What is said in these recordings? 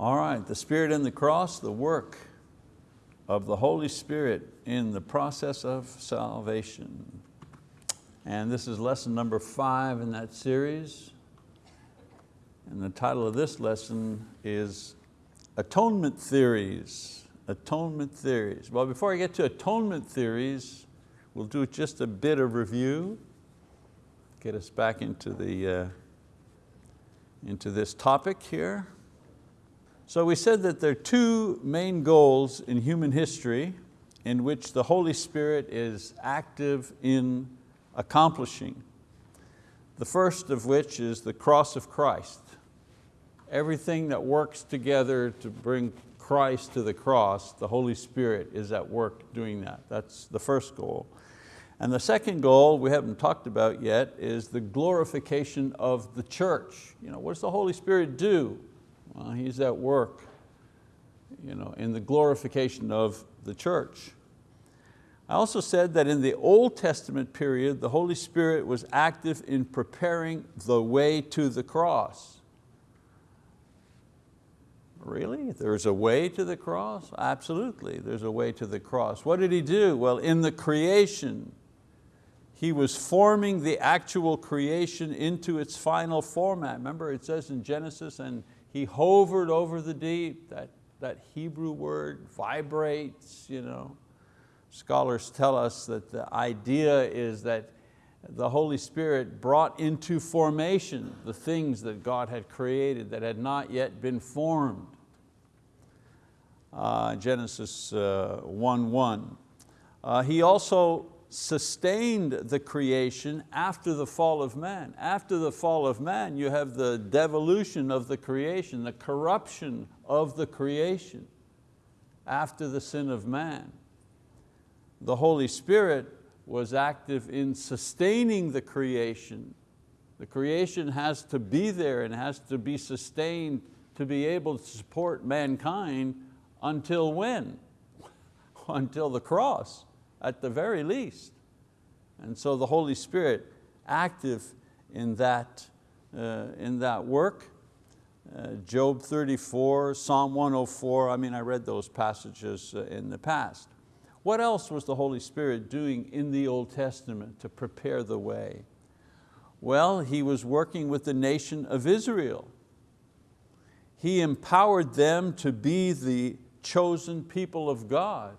All right, the Spirit and the cross, the work of the Holy Spirit in the process of salvation. And this is lesson number five in that series. And the title of this lesson is Atonement Theories. Atonement Theories. Well, before I get to atonement theories, we'll do just a bit of review, get us back into, the, uh, into this topic here. So we said that there are two main goals in human history in which the Holy Spirit is active in accomplishing. The first of which is the cross of Christ. Everything that works together to bring Christ to the cross, the Holy Spirit is at work doing that. That's the first goal. And the second goal we haven't talked about yet is the glorification of the church. You know, what does the Holy Spirit do? Well, he's at work you know, in the glorification of the church. I also said that in the Old Testament period, the Holy Spirit was active in preparing the way to the cross. Really? There's a way to the cross? Absolutely, there's a way to the cross. What did He do? Well, in the creation, He was forming the actual creation into its final format. Remember it says in Genesis, and He hovered over the deep, that, that Hebrew word, vibrates. You know. Scholars tell us that the idea is that the Holy Spirit brought into formation the things that God had created that had not yet been formed. Uh, Genesis 1.1. Uh, uh, he also sustained the creation after the fall of man. After the fall of man, you have the devolution of the creation, the corruption of the creation after the sin of man. The Holy Spirit was active in sustaining the creation. The creation has to be there and has to be sustained to be able to support mankind until when? until the cross at the very least. And so the Holy Spirit active in that, uh, in that work. Uh, Job 34, Psalm 104, I mean, I read those passages uh, in the past. What else was the Holy Spirit doing in the Old Testament to prepare the way? Well, He was working with the nation of Israel. He empowered them to be the chosen people of God.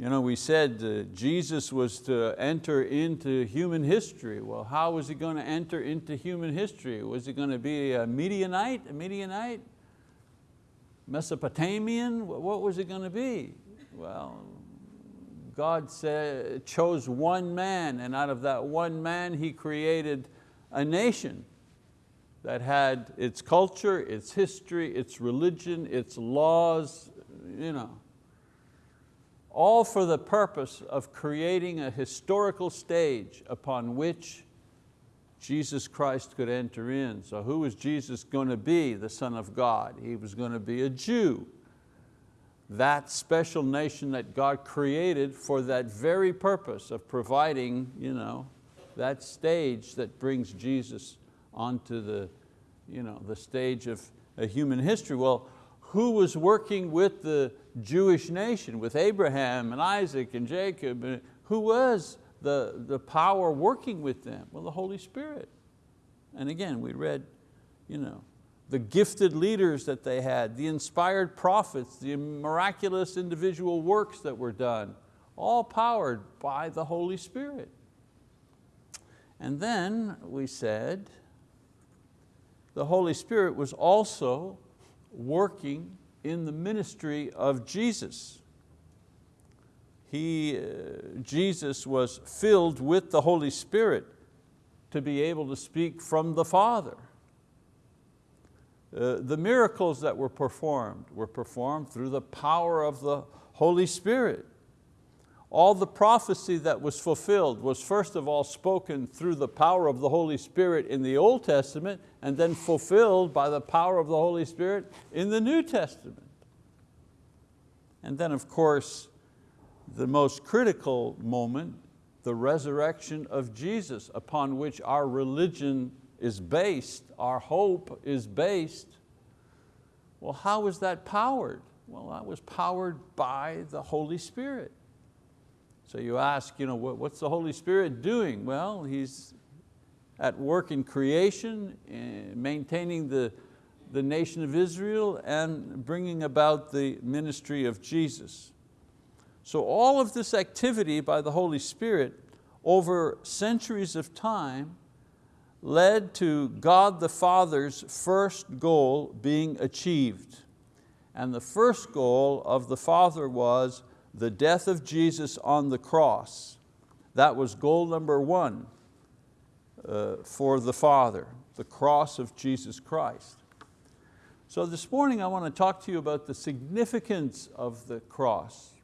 You know, we said uh, Jesus was to enter into human history. Well, how was he going to enter into human history? Was he going to be a Midianite, a Midianite? Mesopotamian? What was he going to be? Well, God said, chose one man and out of that one man He created a nation that had its culture, its history, its religion, its laws, you know, all for the purpose of creating a historical stage upon which Jesus Christ could enter in. So who was Jesus going to be, the Son of God? He was going to be a Jew. That special nation that God created for that very purpose of providing you know, that stage that brings Jesus onto the, you know, the stage of human history. Well, who was working with the Jewish nation, with Abraham and Isaac and Jacob? Who was the, the power working with them? Well, the Holy Spirit. And again, we read you know, the gifted leaders that they had, the inspired prophets, the miraculous individual works that were done, all powered by the Holy Spirit. And then we said, the Holy Spirit was also working in the ministry of Jesus. He, uh, Jesus was filled with the Holy Spirit to be able to speak from the Father. Uh, the miracles that were performed were performed through the power of the Holy Spirit. All the prophecy that was fulfilled was first of all spoken through the power of the Holy Spirit in the Old Testament and then fulfilled by the power of the Holy Spirit in the New Testament. And then of course, the most critical moment, the resurrection of Jesus upon which our religion is based, our hope is based. Well, how was that powered? Well, that was powered by the Holy Spirit. So you ask, you know, what's the Holy Spirit doing? Well, He's at work in creation, eh, maintaining the, the nation of Israel and bringing about the ministry of Jesus. So all of this activity by the Holy Spirit over centuries of time led to God the Father's first goal being achieved. And the first goal of the Father was the death of Jesus on the cross. That was goal number one uh, for the Father, the cross of Jesus Christ. So this morning I want to talk to you about the significance of the cross.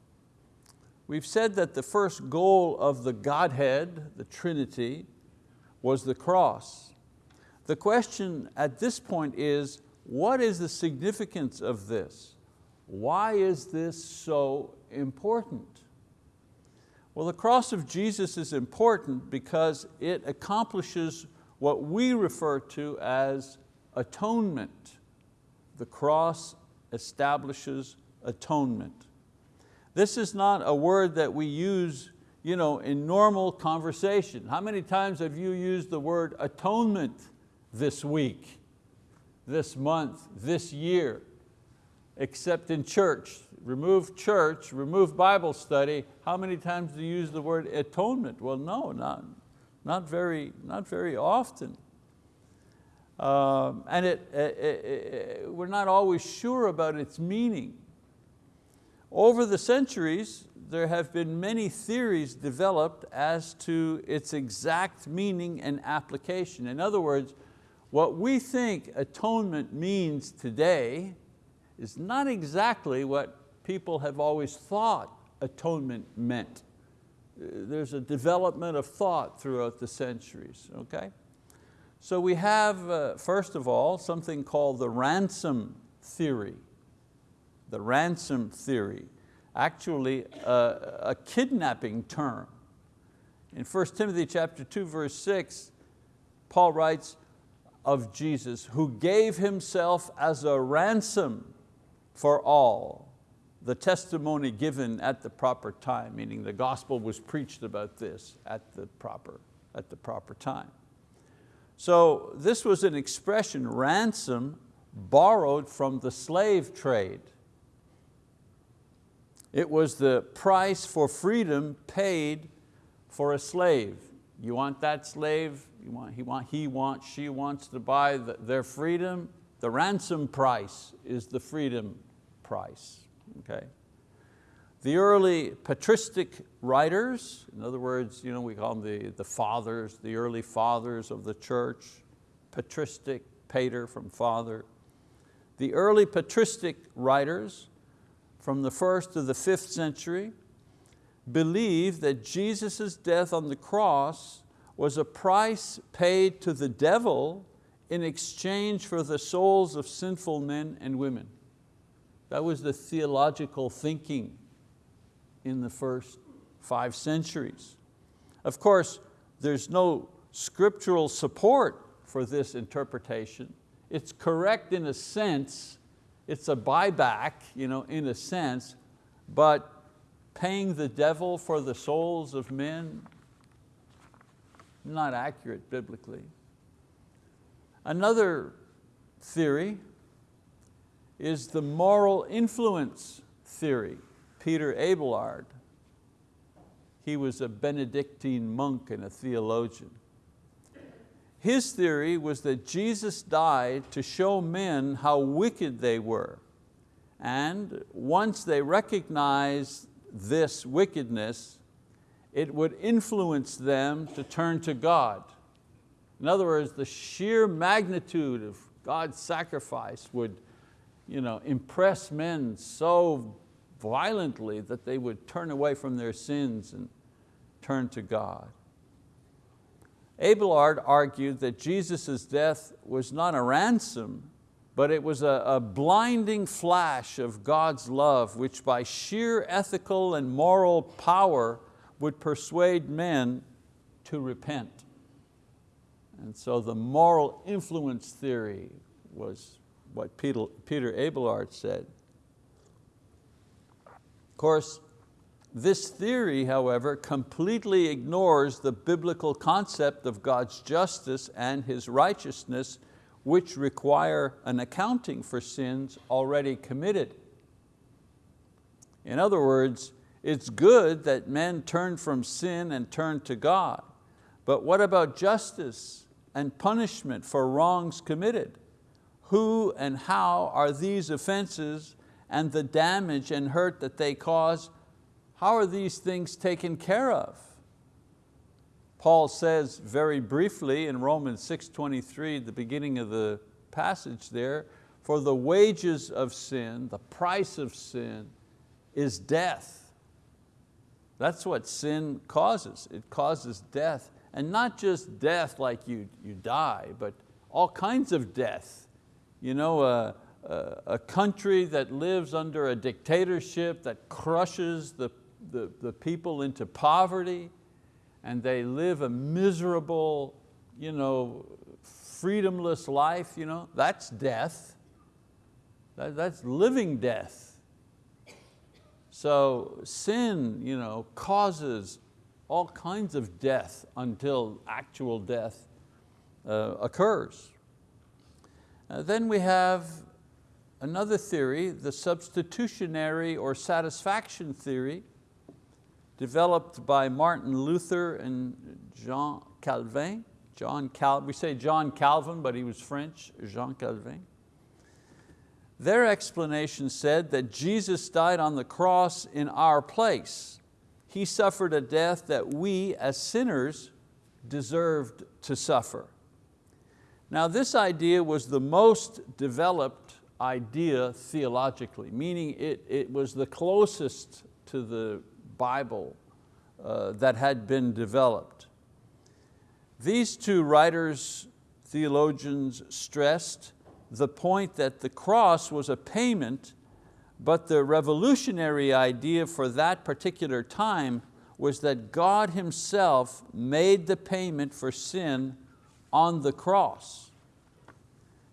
We've said that the first goal of the Godhead, the Trinity, was the cross. The question at this point is, what is the significance of this? Why is this so important? Well, the cross of Jesus is important because it accomplishes what we refer to as atonement. The cross establishes atonement. This is not a word that we use you know, in normal conversation. How many times have you used the word atonement this week, this month, this year? Except in church. Remove church, remove Bible study. How many times do you use the word atonement? Well, no, not, not, very, not very often. Um, and it, it, it, we're not always sure about its meaning. Over the centuries, there have been many theories developed as to its exact meaning and application. In other words, what we think atonement means today is not exactly what people have always thought atonement meant. There's a development of thought throughout the centuries, okay? So we have, uh, first of all, something called the ransom theory. The ransom theory actually a, a kidnapping term. In 1 Timothy chapter 2, verse 6, Paul writes of Jesus, who gave himself as a ransom for all, the testimony given at the proper time, meaning the gospel was preached about this at the proper, at the proper time. So this was an expression, ransom, borrowed from the slave trade. It was the price for freedom paid for a slave. You want that slave, you want, he, want, he wants, she wants to buy the, their freedom, the ransom price is the freedom price, okay? The early patristic writers, in other words, you know, we call them the, the fathers, the early fathers of the church, patristic, pater from father. The early patristic writers from the first to the fifth century believed that Jesus' death on the cross was a price paid to the devil in exchange for the souls of sinful men and women. That was the theological thinking in the first five centuries. Of course, there's no scriptural support for this interpretation. It's correct in a sense, it's a buyback you know, in a sense, but paying the devil for the souls of men, not accurate biblically. Another theory is the moral influence theory. Peter Abelard, he was a Benedictine monk and a theologian. His theory was that Jesus died to show men how wicked they were. And once they recognized this wickedness, it would influence them to turn to God. In other words, the sheer magnitude of God's sacrifice would you know, impress men so violently that they would turn away from their sins and turn to God. Abelard argued that Jesus' death was not a ransom, but it was a, a, blinding flash of God's love which by sheer ethical and moral power would persuade men to repent. And so the moral influence theory was, what Peter, Peter Abelard said. Of course, this theory, however, completely ignores the biblical concept of God's justice and His righteousness, which require an accounting for sins already committed. In other words, it's good that men turn from sin and turn to God, but what about justice and punishment for wrongs committed? Who and how are these offenses and the damage and hurt that they cause how are these things taken care of? Paul says very briefly in Romans 6.23, the beginning of the passage there, for the wages of sin, the price of sin, is death. That's what sin causes. It causes death. And not just death like you, you die, but all kinds of death. You know, uh, uh, a country that lives under a dictatorship that crushes the the, the people into poverty and they live a miserable, you know, freedomless life, you know, that's death. That, that's living death. So sin you know, causes all kinds of death until actual death uh, occurs. Uh, then we have another theory, the substitutionary or satisfaction theory, developed by Martin Luther and Jean Calvin. John Cal we say John Calvin, but he was French, Jean Calvin. Their explanation said that Jesus died on the cross in our place. He suffered a death that we as sinners deserved to suffer. Now this idea was the most developed idea theologically, meaning it, it was the closest to the Bible uh, that had been developed. These two writers, theologians stressed the point that the cross was a payment, but the revolutionary idea for that particular time was that God Himself made the payment for sin on the cross.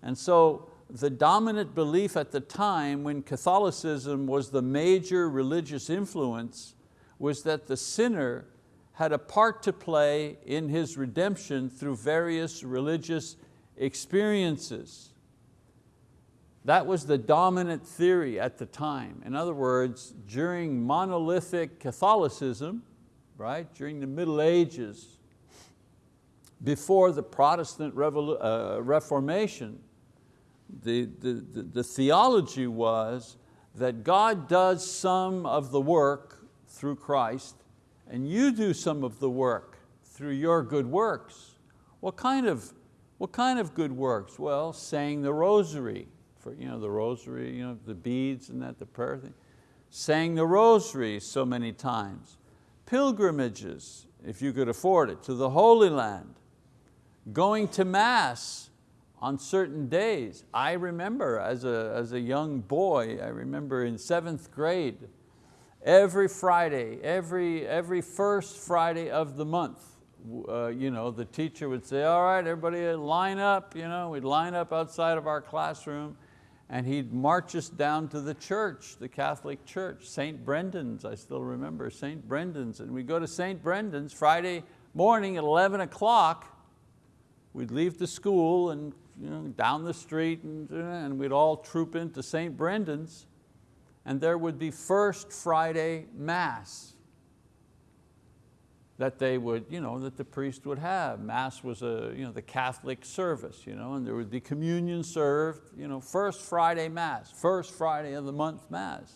And so the dominant belief at the time when Catholicism was the major religious influence was that the sinner had a part to play in his redemption through various religious experiences. That was the dominant theory at the time. In other words, during monolithic Catholicism, right, during the Middle Ages, before the Protestant uh, Reformation, the, the, the, the theology was that God does some of the work through Christ, and you do some of the work through your good works. What kind of, what kind of good works? Well, saying the rosary, for you know, the rosary, you know, the beads and that, the prayer thing. Saying the rosary so many times. Pilgrimages, if you could afford it, to the Holy Land. Going to Mass on certain days. I remember as a, as a young boy, I remember in seventh grade, Every Friday, every, every first Friday of the month, uh, you know, the teacher would say, all right, everybody line up. You know, we'd line up outside of our classroom and he'd march us down to the church, the Catholic church, St. Brendan's, I still remember, St. Brendan's. And we'd go to St. Brendan's Friday morning at 11 o'clock. We'd leave the school and you know, down the street and, and we'd all troop into St. Brendan's and there would be First Friday Mass that they would, you know, that the priest would have. Mass was a, you know, the Catholic service, you know, and there would be communion served, you know, first Friday Mass, first Friday of the month Mass.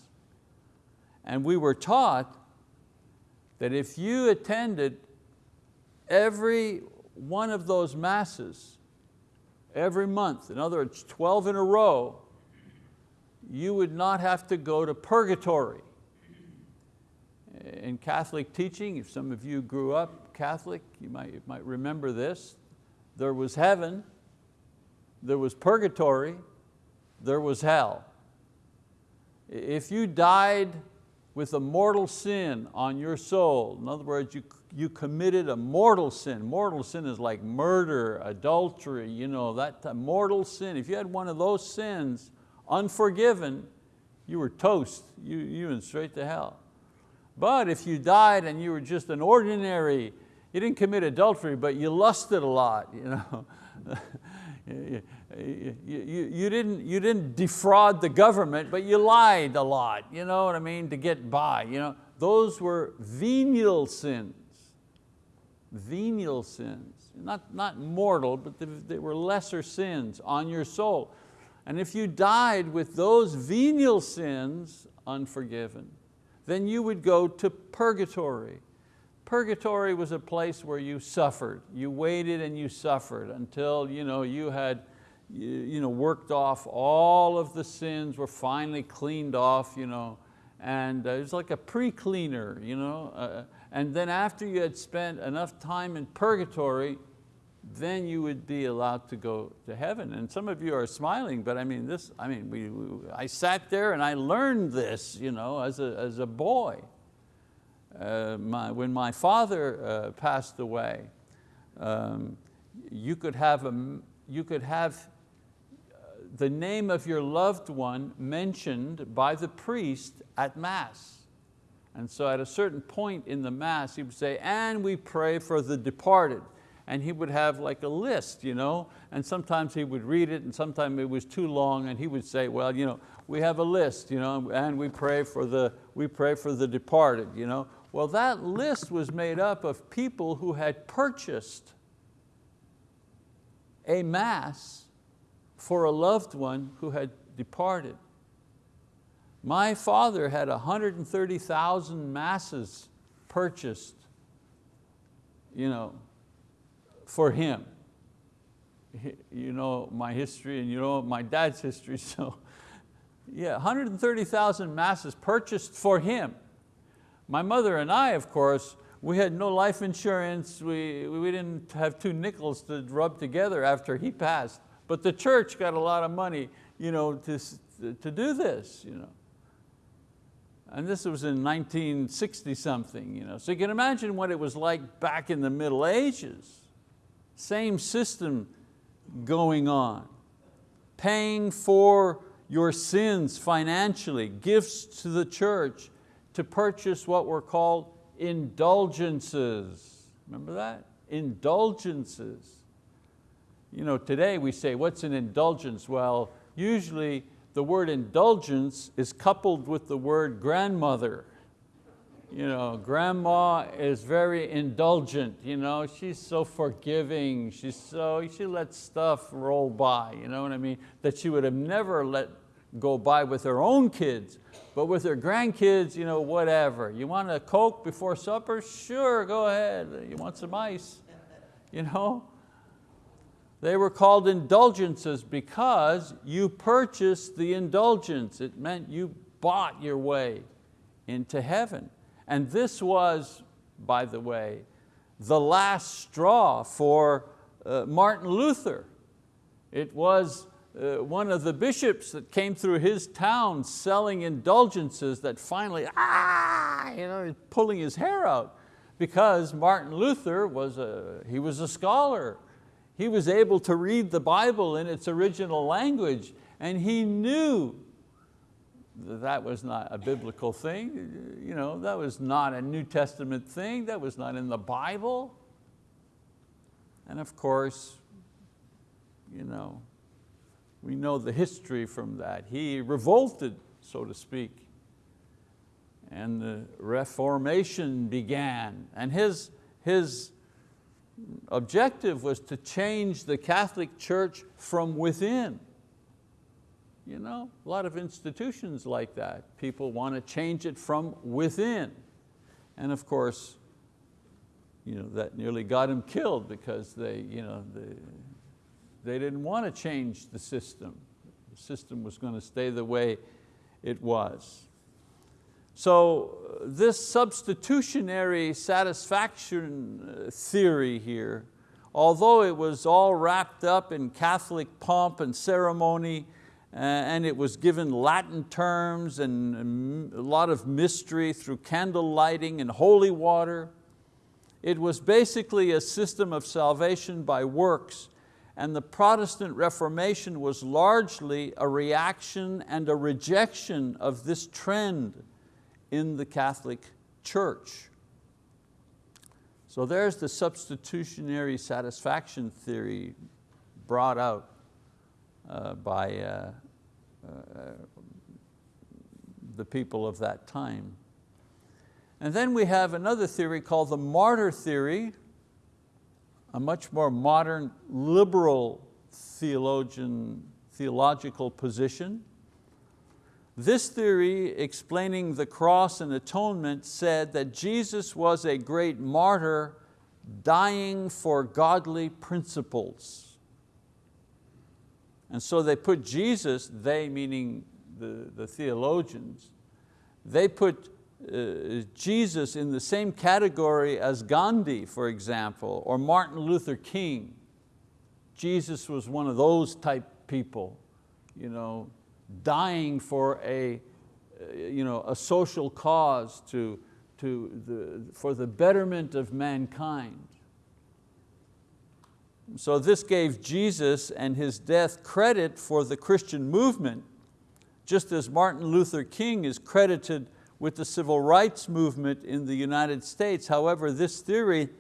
And we were taught that if you attended every one of those Masses every month, in other words, 12 in a row, you would not have to go to purgatory. In Catholic teaching, if some of you grew up Catholic, you might, you might remember this. There was heaven, there was purgatory, there was hell. If you died with a mortal sin on your soul. In other words, you, you committed a mortal sin. Mortal sin is like murder, adultery, you know, that mortal sin. If you had one of those sins unforgiven, you were toast, you, you went straight to hell. But if you died and you were just an ordinary, you didn't commit adultery, but you lusted a lot, you know. you, you, didn't, you didn't defraud the government, but you lied a lot, you know what I mean, to get by. You know? Those were venial sins, venial sins. Not, not mortal, but they, they were lesser sins on your soul. And if you died with those venial sins unforgiven, then you would go to purgatory. Purgatory was a place where you suffered. You waited and you suffered until you, know, you had you know, worked off all of the sins, were finally cleaned off, you know, and uh, it was like a pre-cleaner. You know? Uh, and then after you had spent enough time in purgatory, then you would be allowed to go to heaven. And some of you are smiling, but I mean, this, I mean, we, we I sat there and I learned this you know, as, a, as a boy. Uh, my, when my father uh, passed away, um, you could have, a, you could have uh, the name of your loved one mentioned by the priest at Mass. And so at a certain point in the Mass, he would say, and we pray for the departed and he would have like a list, you know, and sometimes he would read it and sometimes it was too long and he would say, well, you know, we have a list, you know, and we pray for the, we pray for the departed. You know. Well, that list was made up of people who had purchased a mass for a loved one who had departed. My father had 130,000 masses purchased you know, for him. You know my history and you know my dad's history, so yeah, 130,000 masses purchased for him. My mother and I, of course, we had no life insurance, we, we didn't have two nickels to rub together after he passed, but the church got a lot of money you know, to, to do this. You know. And this was in 1960 something. You know. So you can imagine what it was like back in the Middle Ages. Same system going on. Paying for your sins financially, gifts to the church to purchase what were called indulgences. Remember that? Indulgences. You know, today we say, what's an indulgence? Well, usually the word indulgence is coupled with the word grandmother. You know, grandma is very indulgent, you know, she's so forgiving, she's so, she lets stuff roll by, you know what I mean, that she would have never let go by with her own kids, but with her grandkids, you know, whatever. You want a Coke before supper? Sure, go ahead. You want some ice? You know? They were called indulgences because you purchased the indulgence. It meant you bought your way into heaven. And this was, by the way, the last straw for uh, Martin Luther. It was uh, one of the bishops that came through his town selling indulgences that finally, ah, you know, pulling his hair out because Martin Luther was a, he was a scholar. He was able to read the Bible in its original language and he knew that that was not a biblical thing. You know, that was not a New Testament thing. That was not in the Bible. And of course, you know, we know the history from that. He revolted, so to speak. And the Reformation began. And his, his objective was to change the Catholic Church from within. You know, a lot of institutions like that. People want to change it from within. And of course, you know, that nearly got him killed because they, you know, they, they didn't want to change the system. The system was going to stay the way it was. So this substitutionary satisfaction uh, theory here, although it was all wrapped up in Catholic pomp and ceremony, and it was given Latin terms and a lot of mystery through candle lighting and holy water. It was basically a system of salvation by works and the Protestant Reformation was largely a reaction and a rejection of this trend in the Catholic Church. So there's the substitutionary satisfaction theory brought out uh, by uh, uh, the people of that time. And then we have another theory called the martyr theory, a much more modern liberal theologian, theological position. This theory explaining the cross and atonement said that Jesus was a great martyr dying for godly principles. And so they put Jesus, they meaning the, the theologians, they put uh, Jesus in the same category as Gandhi, for example, or Martin Luther King. Jesus was one of those type people, you know, dying for a, you know, a social cause to, to the, for the betterment of mankind. So this gave Jesus and his death credit for the Christian movement, just as Martin Luther King is credited with the civil rights movement in the United States. However, this theory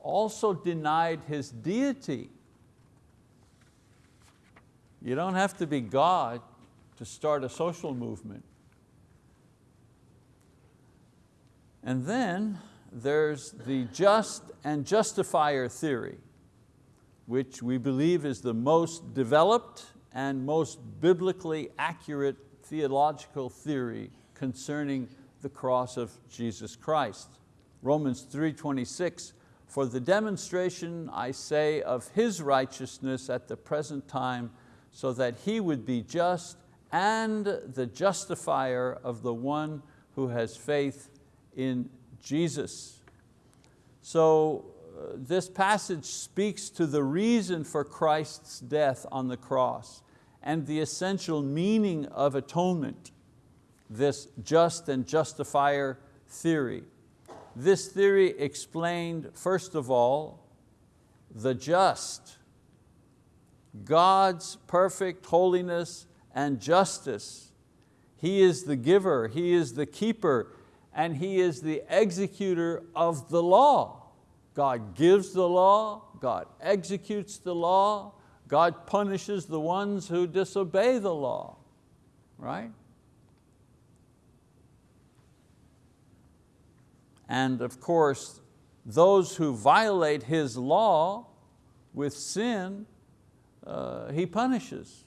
also denied his deity. You don't have to be God to start a social movement. And then there's the just and justifier theory, which we believe is the most developed and most biblically accurate theological theory concerning the cross of Jesus Christ. Romans 3.26, for the demonstration, I say, of His righteousness at the present time, so that He would be just and the justifier of the one who has faith in Jesus. So uh, this passage speaks to the reason for Christ's death on the cross and the essential meaning of atonement this just and justifier theory. This theory explained, first of all, the just, God's perfect holiness and justice. He is the giver, He is the keeper, and He is the executor of the law. God gives the law, God executes the law, God punishes the ones who disobey the law, right? And of course, those who violate His law with sin, uh, He punishes.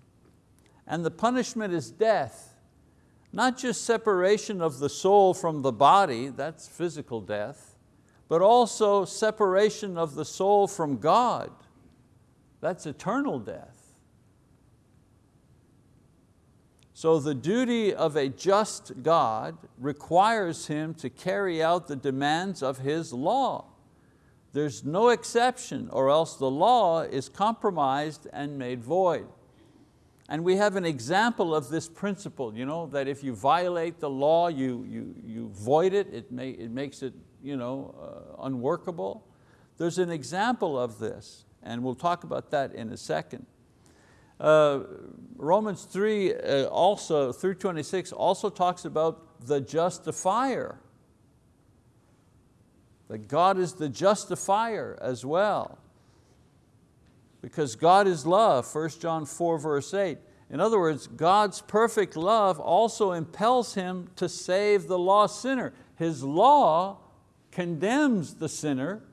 And the punishment is death. Not just separation of the soul from the body, that's physical death, but also separation of the soul from God, that's eternal death. So the duty of a just God requires him to carry out the demands of his law. There's no exception or else the law is compromised and made void. And we have an example of this principle, you know, that if you violate the law, you, you, you void it, it, may, it makes it you know, uh, unworkable. There's an example of this, and we'll talk about that in a second. Uh, Romans 3 uh, also, 326 also talks about the justifier. That God is the justifier as well. Because God is love, 1 John 4 verse 8. In other words, God's perfect love also impels Him to save the lost sinner. His law condemns the sinner,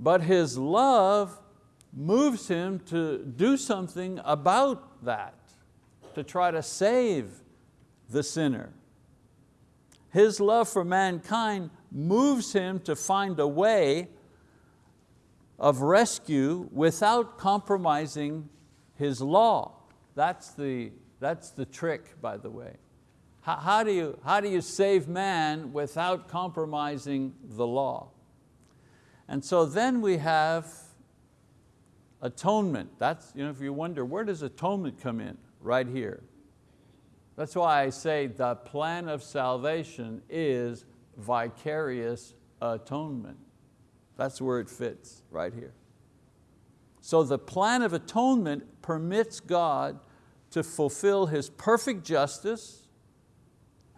but His love moves him to do something about that, to try to save the sinner. His love for mankind moves him to find a way of rescue without compromising his law. That's the, that's the trick, by the way. How, how, do you, how do you save man without compromising the law? And so then we have atonement. That's, you know, if you wonder, where does atonement come in? Right here. That's why I say the plan of salvation is vicarious atonement. That's where it fits, right here. So the plan of atonement permits God to fulfill His perfect justice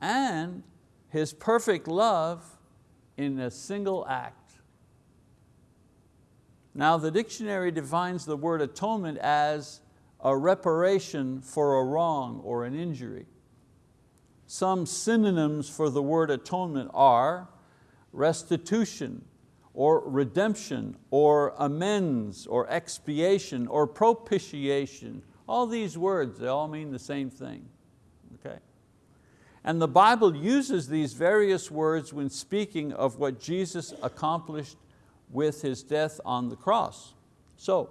and His perfect love in a single act. Now the dictionary defines the word atonement as a reparation for a wrong or an injury. Some synonyms for the word atonement are restitution, or redemption, or amends, or expiation, or propitiation. All these words, they all mean the same thing. Okay? And the Bible uses these various words when speaking of what Jesus accomplished with His death on the cross. So,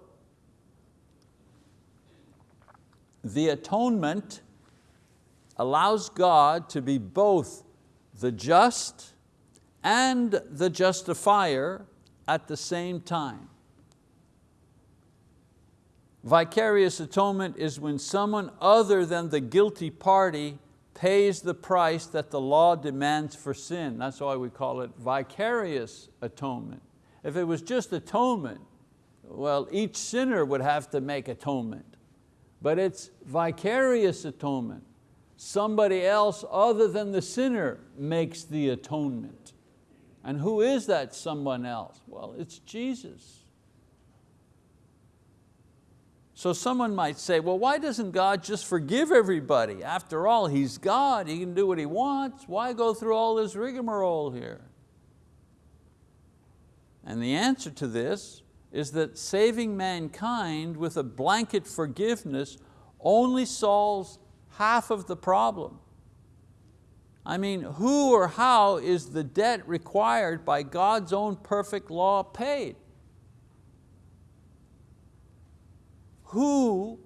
the atonement allows God to be both the just and the justifier at the same time. Vicarious atonement is when someone other than the guilty party pays the price that the law demands for sin. That's why we call it vicarious atonement. If it was just atonement, well, each sinner would have to make atonement. But it's vicarious atonement somebody else other than the sinner makes the atonement. And who is that someone else? Well, it's Jesus. So someone might say, well, why doesn't God just forgive everybody? After all, He's God, He can do what He wants. Why go through all this rigmarole here? And the answer to this is that saving mankind with a blanket forgiveness only solves half of the problem. I mean, who or how is the debt required by God's own perfect law paid? Who,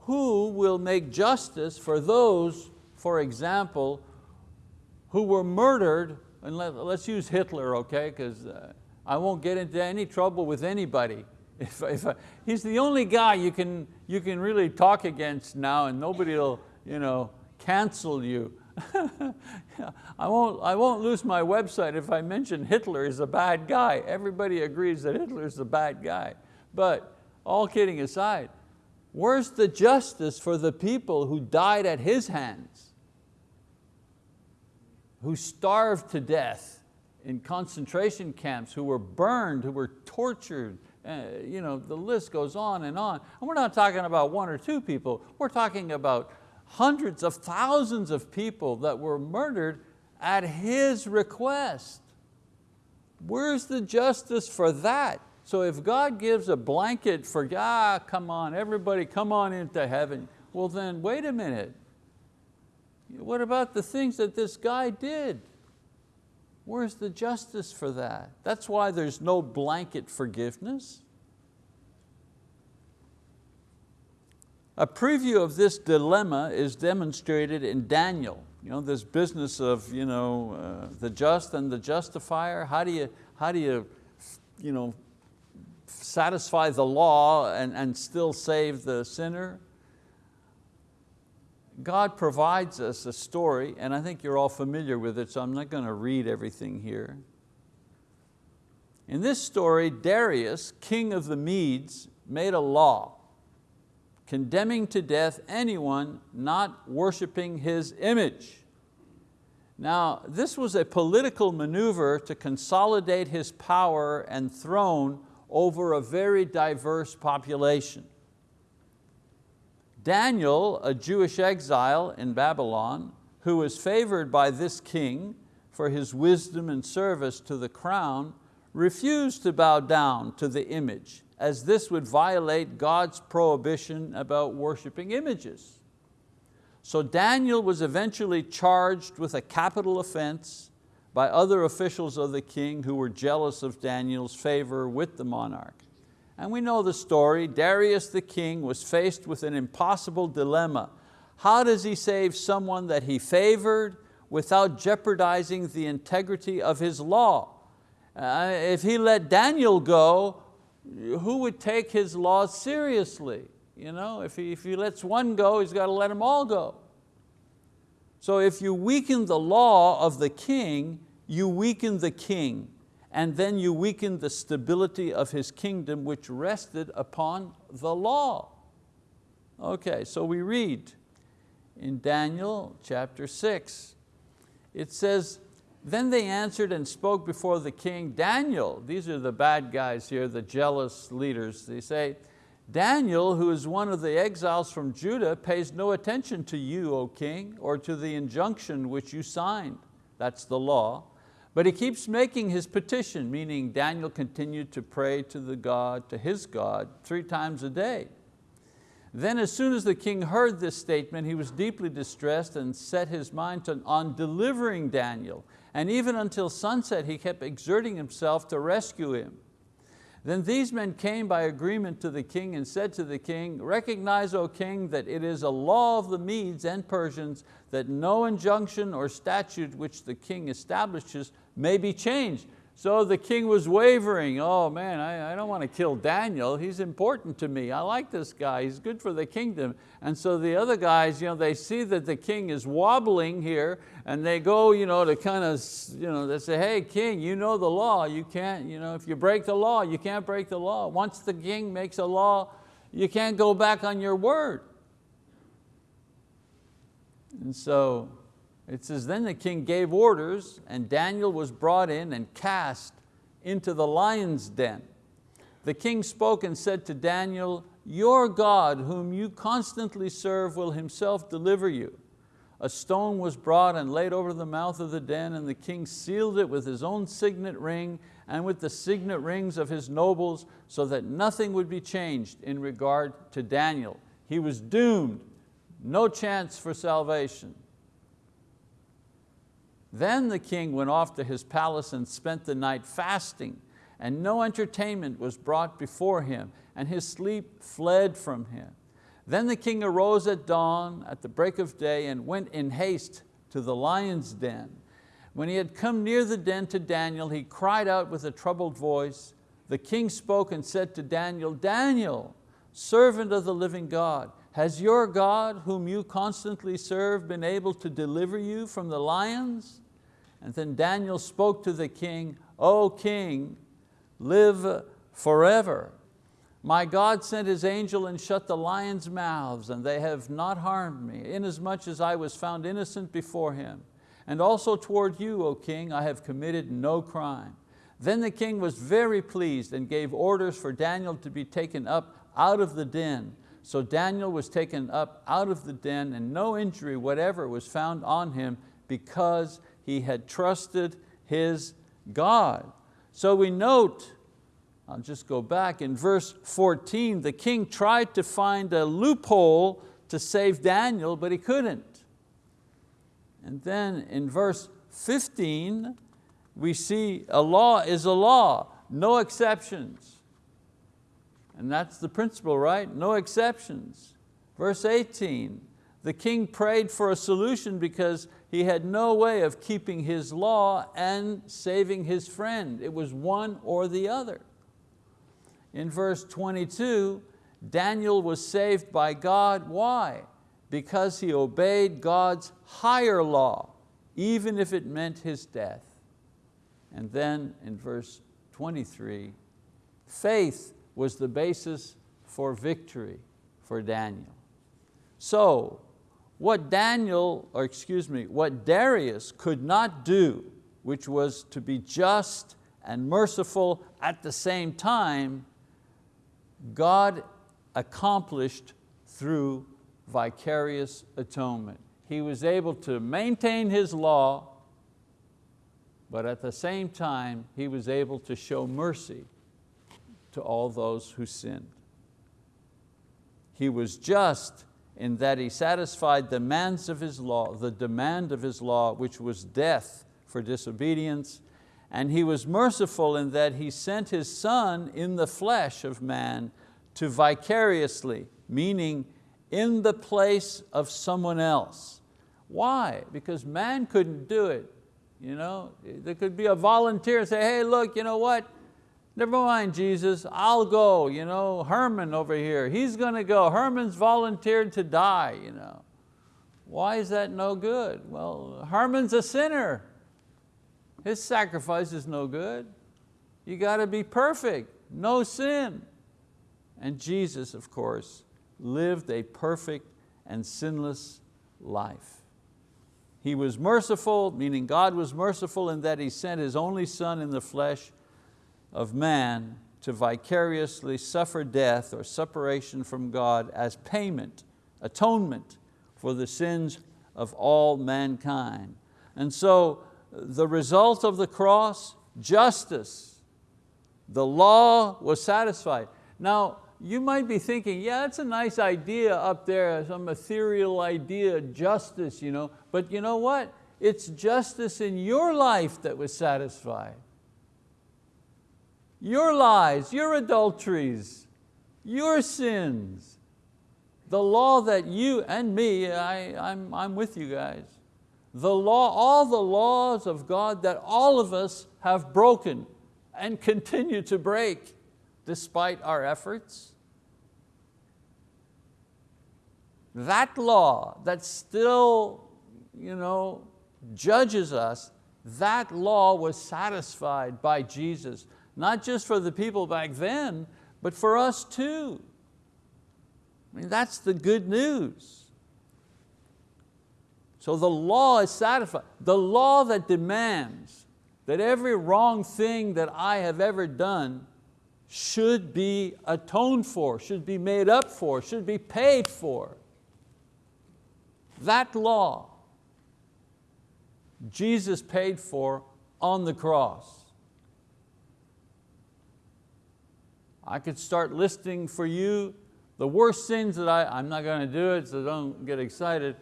who will make justice for those, for example, who were murdered, and let, us use Hitler, okay, because uh, I won't get into any trouble with anybody. If, if, he's the only guy you can, you can really talk against now and nobody will you know, cancel you. I, won't, I won't lose my website if I mention Hitler is a bad guy. Everybody agrees that Hitler is a bad guy. But all kidding aside, where's the justice for the people who died at his hands? Who starved to death in concentration camps, who were burned, who were tortured, uh, you know, the list goes on and on. And we're not talking about one or two people, we're talking about hundreds of thousands of people that were murdered at his request. Where's the justice for that? So if God gives a blanket for, ah, come on, everybody come on into heaven, well then wait a minute. What about the things that this guy did? Where's the justice for that? That's why there's no blanket forgiveness. A preview of this dilemma is demonstrated in Daniel. You know, this business of you know, uh, the just and the justifier. How do you, how do you, you know, satisfy the law and, and still save the sinner? God provides us a story, and I think you're all familiar with it, so I'm not going to read everything here. In this story, Darius, king of the Medes, made a law condemning to death anyone not worshiping his image. Now, this was a political maneuver to consolidate his power and throne over a very diverse population. Daniel, a Jewish exile in Babylon, who was favored by this king for his wisdom and service to the crown, refused to bow down to the image as this would violate God's prohibition about worshiping images. So Daniel was eventually charged with a capital offense by other officials of the king who were jealous of Daniel's favor with the monarch. And we know the story, Darius the king was faced with an impossible dilemma. How does he save someone that he favored without jeopardizing the integrity of his law? Uh, if he let Daniel go, who would take his laws seriously? You know, if he, if he lets one go, he's got to let them all go. So if you weaken the law of the king, you weaken the king, and then you weaken the stability of his kingdom which rested upon the law. Okay, so we read in Daniel chapter six, it says, then they answered and spoke before the king. Daniel, these are the bad guys here, the jealous leaders. They say, Daniel, who is one of the exiles from Judah, pays no attention to you, O king, or to the injunction which you signed. That's the law. But he keeps making his petition, meaning Daniel continued to pray to the God, to his God, three times a day. Then as soon as the king heard this statement, he was deeply distressed and set his mind on delivering Daniel and even until sunset he kept exerting himself to rescue him. Then these men came by agreement to the king and said to the king, recognize, O king, that it is a law of the Medes and Persians that no injunction or statute which the king establishes may be changed. So the king was wavering, oh man, I, I, don't want to kill Daniel, he's important to me, I like this guy, he's good for the kingdom. And so the other guys, you know, they see that the king is wobbling here and they go you know, to kind of, you know, they say, hey king, you know the law, you can't, you know, if you break the law, you can't break the law. Once the king makes a law, you can't go back on your word. And so it says, then the king gave orders and Daniel was brought in and cast into the lion's den. The king spoke and said to Daniel, your God whom you constantly serve will himself deliver you. A stone was brought and laid over the mouth of the den and the king sealed it with his own signet ring and with the signet rings of his nobles so that nothing would be changed in regard to Daniel. He was doomed, no chance for salvation. Then the king went off to his palace and spent the night fasting, and no entertainment was brought before him, and his sleep fled from him. Then the king arose at dawn, at the break of day, and went in haste to the lion's den. When he had come near the den to Daniel, he cried out with a troubled voice. The king spoke and said to Daniel, Daniel, servant of the living God, has your God, whom you constantly serve, been able to deliver you from the lions? And then Daniel spoke to the king, O king, live forever. My God sent His angel and shut the lions' mouths, and they have not harmed me, inasmuch as I was found innocent before Him. And also toward you, O king, I have committed no crime. Then the king was very pleased and gave orders for Daniel to be taken up out of the den. So Daniel was taken up out of the den and no injury whatever was found on him because he had trusted his God. So we note, I'll just go back, in verse 14, the king tried to find a loophole to save Daniel, but he couldn't. And then in verse 15, we see a law is a law, no exceptions. And that's the principle, right? No exceptions. Verse 18, the king prayed for a solution because he had no way of keeping his law and saving his friend. It was one or the other. In verse 22, Daniel was saved by God. Why? Because he obeyed God's higher law, even if it meant his death. And then in verse 23, faith was the basis for victory for Daniel. So what Daniel, or excuse me, what Darius could not do, which was to be just and merciful at the same time, God accomplished through vicarious atonement. He was able to maintain His law, but at the same time, He was able to show mercy to all those who sinned. He was just in that he satisfied the demands of his law, the demand of his law, which was death for disobedience, and he was merciful in that he sent his son in the flesh of man to vicariously, meaning in the place of someone else. Why? Because man couldn't do it. You know, there could be a volunteer say, hey, look, you know what? Never mind Jesus, I'll go, you know, Herman over here, he's going to go. Herman's volunteered to die. You know. Why is that no good? Well, Herman's a sinner. His sacrifice is no good. You got to be perfect, no sin. And Jesus, of course, lived a perfect and sinless life. He was merciful, meaning God was merciful in that He sent His only Son in the flesh of man to vicariously suffer death or separation from God as payment, atonement for the sins of all mankind. And so the result of the cross, justice. The law was satisfied. Now, you might be thinking, yeah, that's a nice idea up there, some ethereal idea, justice, you know. but you know what? It's justice in your life that was satisfied. Your lies, your adulteries, your sins, the law that you and me, I, I'm, I'm with you guys, the law, all the laws of God that all of us have broken and continue to break despite our efforts. That law that still you know, judges us, that law was satisfied by Jesus, not just for the people back then, but for us too. I mean, that's the good news. So the law is satisfied. The law that demands that every wrong thing that I have ever done should be atoned for, should be made up for, should be paid for. That law Jesus paid for on the cross. I could start listing for you the worst sins that I, I'm not going to do it, so don't get excited.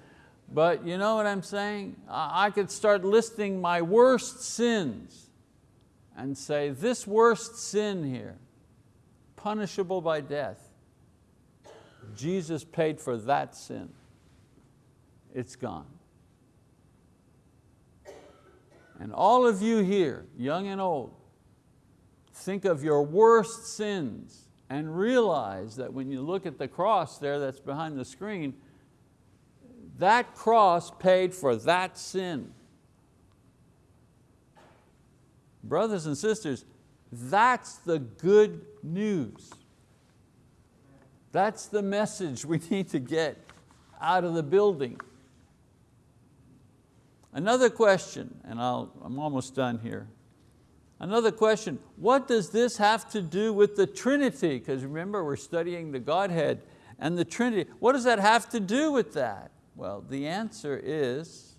But you know what I'm saying? I could start listing my worst sins and say, this worst sin here, punishable by death, Jesus paid for that sin. It's gone. And all of you here, young and old, think of your worst sins and realize that when you look at the cross there that's behind the screen, that cross paid for that sin. Brothers and sisters, that's the good news. That's the message we need to get out of the building. Another question, and I'll, I'm almost done here. Another question, what does this have to do with the Trinity? Because remember, we're studying the Godhead and the Trinity. What does that have to do with that? Well, the answer is,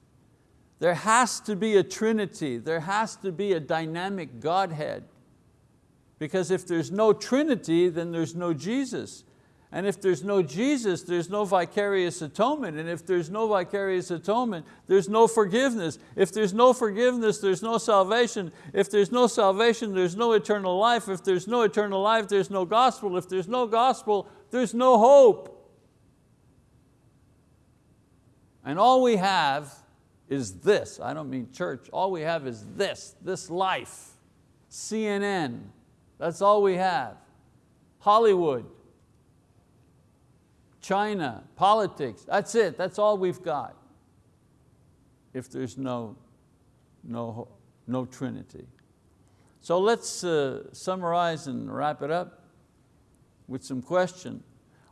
there has to be a Trinity, there has to be a dynamic Godhead. Because if there's no Trinity, then there's no Jesus. And if there's no Jesus, there's no vicarious atonement. And if there's no vicarious atonement, there's no forgiveness. If there's no forgiveness, there's no salvation. If there's no salvation, there's no eternal life. If there's no eternal life, there's no gospel. If there's no gospel, there's no hope. And all we have is this. I don't mean church. All we have is this, this life. CNN, that's all we have. Hollywood, China, politics, that's it, that's all we've got. If there's no, no, no Trinity. So let's uh, summarize and wrap it up with some question.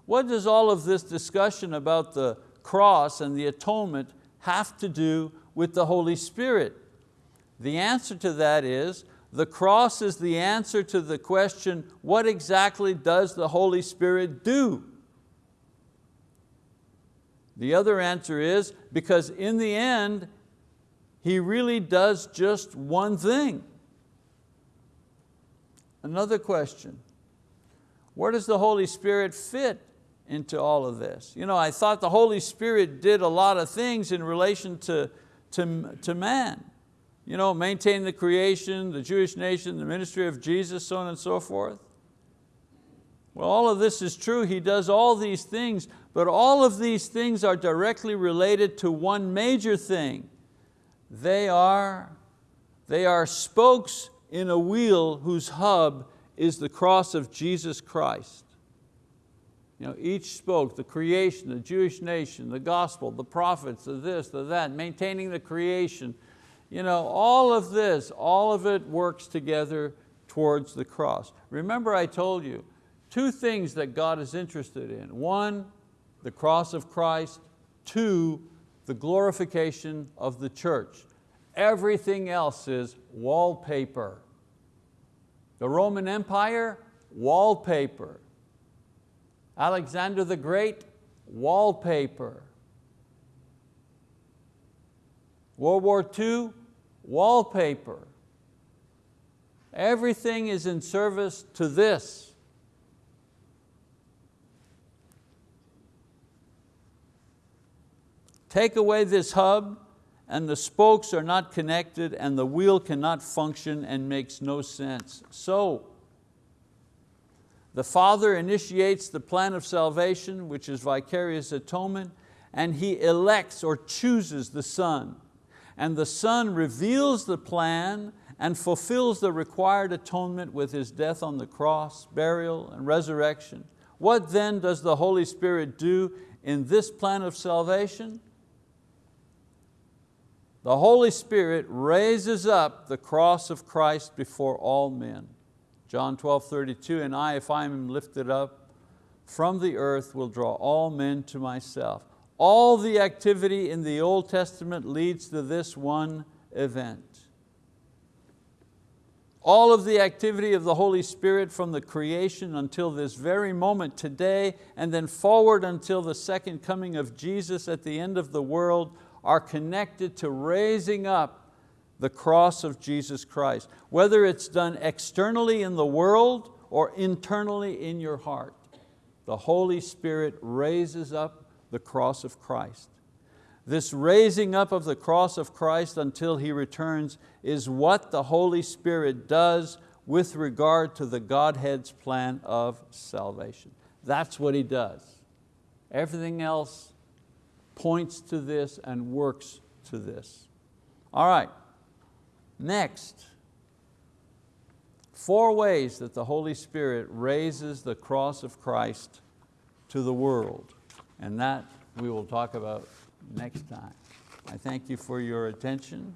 What does all of this discussion about the cross and the atonement have to do with the Holy Spirit? The answer to that is, the cross is the answer to the question, what exactly does the Holy Spirit do? The other answer is because in the end, He really does just one thing. Another question, where does the Holy Spirit fit into all of this? You know, I thought the Holy Spirit did a lot of things in relation to, to, to man. You know, maintain the creation, the Jewish nation, the ministry of Jesus, so on and so forth. Well, all of this is true. He does all these things, but all of these things are directly related to one major thing. They are, they are spokes in a wheel whose hub is the cross of Jesus Christ. You know, each spoke, the creation, the Jewish nation, the gospel, the prophets, the this, the that, maintaining the creation. You know, all of this, all of it works together towards the cross. Remember I told you, two things that God is interested in. One, the cross of Christ. Two, the glorification of the church. Everything else is wallpaper. The Roman Empire, wallpaper. Alexander the Great, wallpaper. World War II, wallpaper. Everything is in service to this. Take away this hub and the spokes are not connected and the wheel cannot function and makes no sense. So, the Father initiates the plan of salvation, which is vicarious atonement, and He elects or chooses the Son. And the Son reveals the plan and fulfills the required atonement with His death on the cross, burial, and resurrection. What then does the Holy Spirit do in this plan of salvation? The Holy Spirit raises up the cross of Christ before all men. John 12, 32, and I, if I am lifted up from the earth, will draw all men to myself. All the activity in the Old Testament leads to this one event. All of the activity of the Holy Spirit from the creation until this very moment today and then forward until the second coming of Jesus at the end of the world are connected to raising up the cross of Jesus Christ, whether it's done externally in the world or internally in your heart. The Holy Spirit raises up the cross of Christ. This raising up of the cross of Christ until He returns is what the Holy Spirit does with regard to the Godhead's plan of salvation. That's what He does. Everything else points to this and works to this. All right, next. Four ways that the Holy Spirit raises the cross of Christ to the world. And that we will talk about next time. I thank you for your attention.